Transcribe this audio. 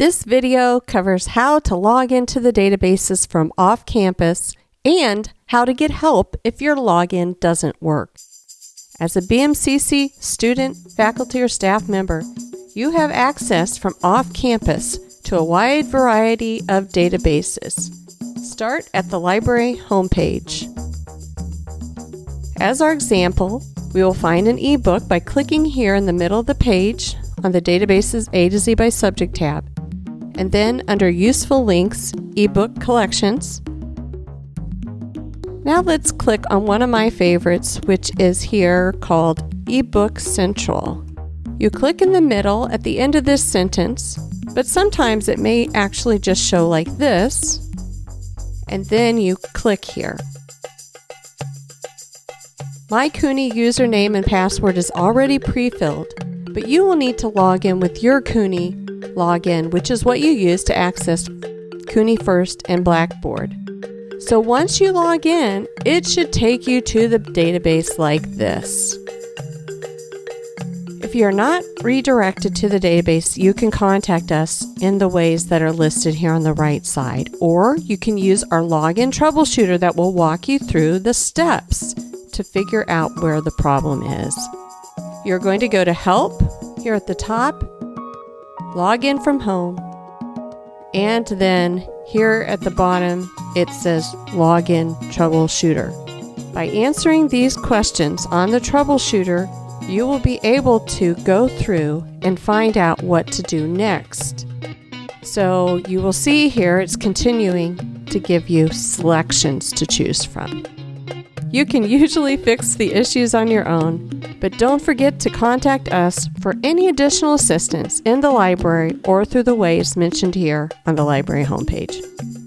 This video covers how to log into the databases from off campus and how to get help if your login doesn't work. As a BMCC student, faculty, or staff member, you have access from off campus to a wide variety of databases. Start at the library homepage. As our example, we will find an ebook by clicking here in the middle of the page on the Databases A to Z by Subject tab, and then under Useful Links, Ebook Collections. Now let's click on one of my favorites, which is here called eBook Central. You click in the middle at the end of this sentence, but sometimes it may actually just show like this, and then you click here. My CUNY username and password is already pre-filled, but you will need to log in with your CUNY login, which is what you use to access CUNY First and Blackboard. So once you log in, it should take you to the database like this. If you're not redirected to the database, you can contact us in the ways that are listed here on the right side, or you can use our login troubleshooter that will walk you through the steps to figure out where the problem is. You're going to go to Help here at the top, log in from home, and then here at the bottom it says Login Troubleshooter. By answering these questions on the troubleshooter, you will be able to go through and find out what to do next. So you will see here it's continuing to give you selections to choose from. You can usually fix the issues on your own, but don't forget to contact us for any additional assistance in the library or through the ways mentioned here on the library homepage.